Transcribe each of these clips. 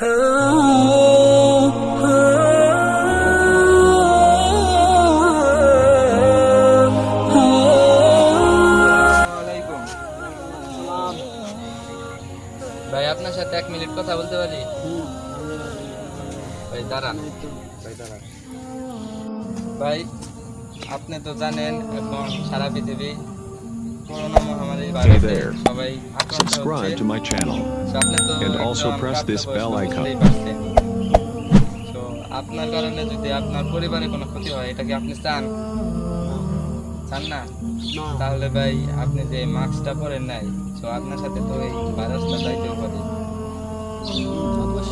ভাই, আপনার সাথে এক মিনিট কথা বলতে পারি? ভাই দাঁড়ান ভাই দাঁড়ান। ভাই, আপনি তো জানেন, এখন সারা পৃথিবী ভাইরাসে there. Subscribe to my channel. And also press this bell icon. আপনার কারণে যদি আপনার পরিবারে কোনো ক্ষতি হয় এটা কি আপনি চান চান না তাহলে ভাই আপনি যে মাস্কটা পরেন নাই তো আপনার সাথে তো এই ভাইরাসটা যাইতেও পারে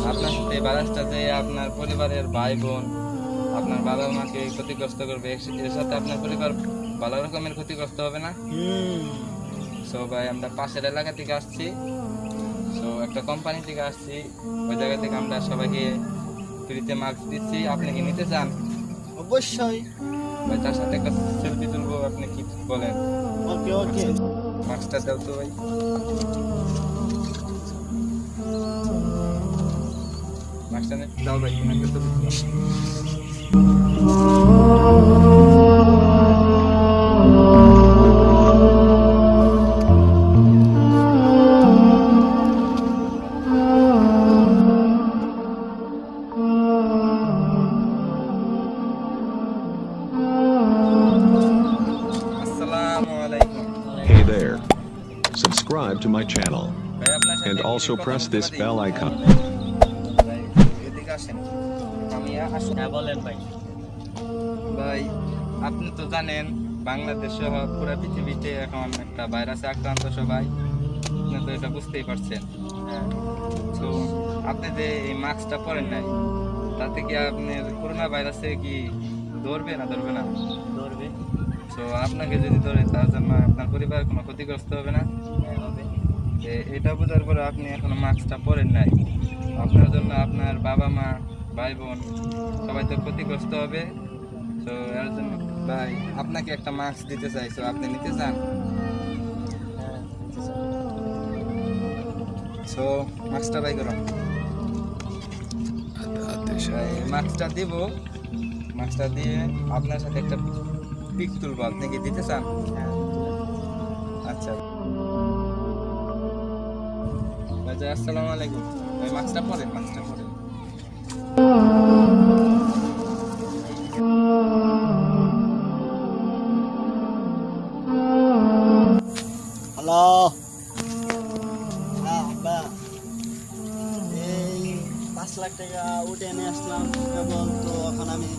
আপনার সাথে এই ভাইরাসটা যে আপনার পরিবারের ভাই বোন আপনার বাবা মাকে ক্ষতিগ্রস্ত করবে এর সাথে আপনার পরিবার ভালো রকমের ক্ষতিগ্রস্ত হবে না। সো ভাই আমরা পাশের এলাকা থেকে আসছি। সো একটা কোম্পানি থেকে আসছি। ওই জায়গা থেকে আমরা সবাইকে ফ্রিতে মাস্ক দিচ্ছি। আপনি কি নিতে চান? অবশ্যই। ভাই তার সাথে একটা সেলফি তুলবো আপনি কি বলেন? ওকে ওকে। মাস্কটা দাও তো ভাই। মাস্কটা দাও ভাই Subscribe to my channel. And also press this bell icon. ভাই, আপনি তো জানেন, বাংলাদেশ সহ পুরো পৃথিবীতে এখন একটা ভাইরাসে আক্রান্ত সবাই আপনি তো এটা বুঝতেই পারছেন হ্যাঁ তো আপনি যে এই মাস্কটা পরেন নাই, তাতে কি আপনি করোনা ভাইরাসে কি ধরবে না ধরবে না তো আপনাকে যদি ধরে, তার জন্য আপনার পরিবার কোনো ক্ষতিগ্রস্ত হবে না? এটা বোঝার পরে আপনি এখনও মাস্কটা পরেন নাই। আপনার জন্য আপনার বাবা মা, ভাই বোন সবাই তো ক্ষতিগ্রস্ত হবে। তো এর জন্য ভাই, আপনাকে একটা মাস্ক দিতে চাই। তো আপনি নিতে চান? সো মাস্কটা বাই করুন মাস্কটা দিব। মাস্কটা দিয়ে আপনার সাথে একটা পিক তুলবো আপনি দিতে চান? আচ্ছা। ভাই আসসালামু আলাইকুম। ভাই, মাস্কটা পরেন মাস্কটা পরেন। হ্যালো। হ্যাঁ আব্বা। এই পাঁচ লাখ টাকা উঠে এনে আসলাম, এবং তো এখন আমি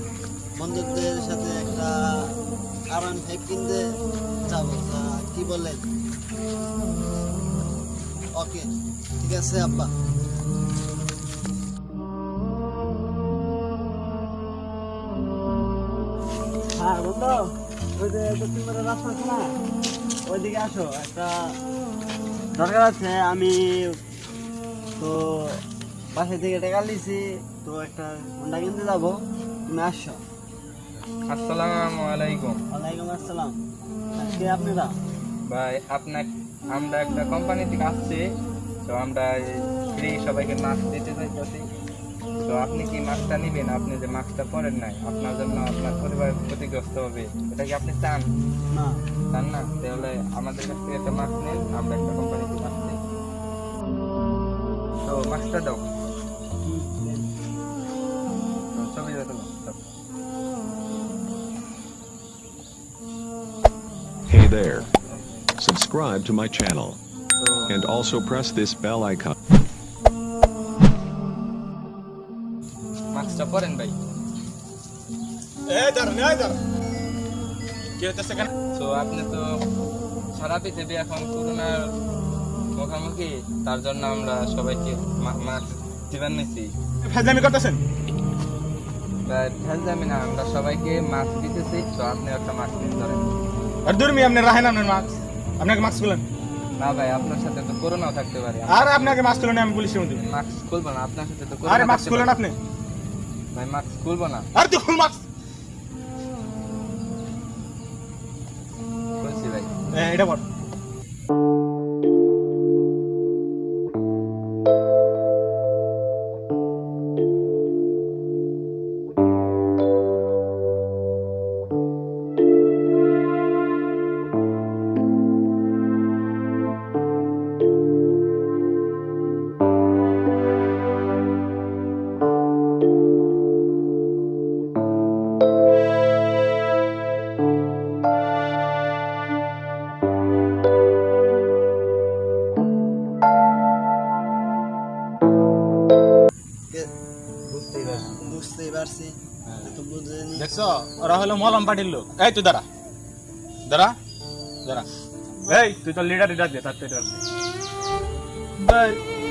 বন্ধুদের সাথে একটা ফাইভ কিনতে যাব। কি বলেন ওকে, ঠিক আছে, আব্বা। হ্যাঁ ওইদিকে আসো, একটা দরকার আছে, আমি তো বাসা থেকে টাকা লিছি তো একটা হোন্ডা কিনতে যাব, তুমি আসছো আসসালামু আলাইকুম। ওয়ালাইকুম আসসালাম। আজকে আপনারা? ভাই আপনার আমরা একটা কোম্পানি থেকে আসছি। তো আমরা ফ্রি সবাইকে মাস্ক দিতে চাইতেছি তো আপনি কি মাস্কটা নেবেন? আপনি যে মাস্কটা পরেন নাই আপনার জন্য আপনার পরিবার ক্ষতিগ্রস্ত হবে। এটা কি আপনি চান? না। চান না? তাহলে আমাদের কাছ থেকে একটা মাস্ক নেন আমরা একটা কোম্পানি থেকে আসছি তো মাস্কটা দাও। ছবি দাও Hey there. Subscribe to my channel. And also press this bell icon. মাস্কটা পরেন ভাই কেন তো আপনি তো সারা পৃথিবী এখন করোনার মুখোমুখি তার জন্য আমরা সবাইকে মাস্ক দিবেন নিছি ফেজলামি করতেছেন ভেল না আমরা সবাইকে মাস্ক দিতেছি তো আপনি একটা মাস্ক নিতে ধরেন আর দূর আপনি রাহেন আপনার মাস্ক? আপনাকে মাস্ক খুলেন। না ভাই আপনার সাথে তো করোনাও থাকতে পারে। আর আপনাকে মাস্ক খুলেন আমি পুলিশের মধ্যে মাস্ক খুলবো না আপনার সাথে তো আরে মাস্ক খুলেন আপনি। ভাই মাস্ক খুলবো না। আর তুই খুল মাস্ক। এটা বল বুঝতেই পারছি। বুঝতেই পারছি। এত বুঝেনি। দেখছ? ওরা হলো মলম পার্টির লোক। এই তুই দাঁড়া। দাঁড়া। দাঁড়া। এই তুই তো লিডার লিডার দে তার তো লিডার দে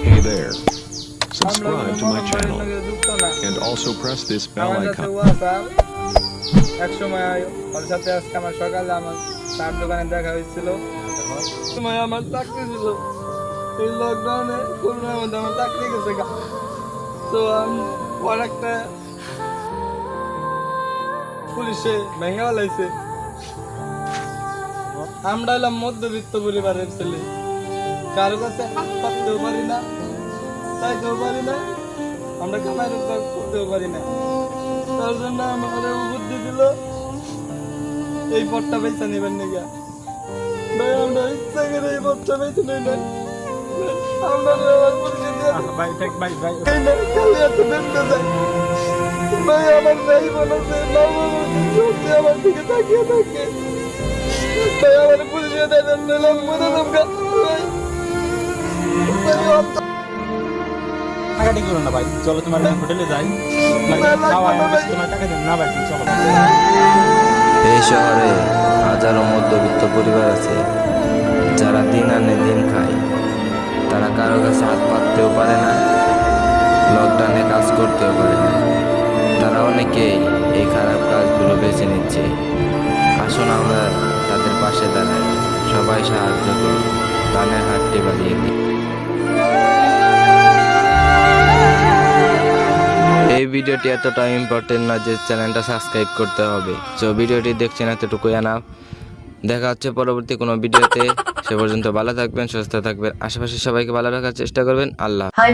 Hey there. Subscribe to my channel সঙ্গে যুক্ত না। and also press this bell icon. এক সময় ওর সাথে আজকে আমার সকালে আমার তার দোকানে দেখা হয়েছিল। সময় আমার চাকরি ছিল। এই লকডাউনে করোনার মধ্যে আমার চাকরি গেছে তো আমি ওর একটা পুলিশে ভেঙে লাইছে আমরা এলাম মধ্যবিত্ত পরিবারের ছেলে। কারও কাছে হাত পাততেও পারি না, চাইতেও পারি না, আমরা কামাই রোজগার করতেও পারি না। তার জন্য আমাদের বুদ্ধি দিল, এই পথটা বেছে নেবেন নাকি? ভাই, আমরা ইচ্ছা করে এই পথটা বেছে নেই না করো না ভাই, চলো তোমার হোটেলে যাই। টাকা না ভাই, চলো। এই শহরে হাজারো মধ্যবিত্ত পরিবার আছে, যারা দিন আনে দিন খায়। তারা হাত পাততেও পারে না, লকডাউনে কাজ করতেও পারে না। তারা অনেকেই এই খারাপ কাজগুলো বেছে নিচ্ছে। আসুন আমরা তাদের পাশে দাঁড়াই। সবাই সাহায্য করি দানের হাতটি বাড়িয়ে দিই এই ভিডিওটি এতটা ইম্পর্টেন্ট না যে চ্যানেলটা সাবস্ক্রাইব করতে হবে। সো ভিডিওটি দেখছেন এতটুকুই, আনা দেখা হচ্ছে পরবর্তী কোনো ভিডিওতে। সে পর্যন্ত ভালো থাকবেন, সুস্থ থাকবেন। আশেপাশে সবাইকে ভালো রাখার চেষ্টা করবেন। আল্লাহ হাই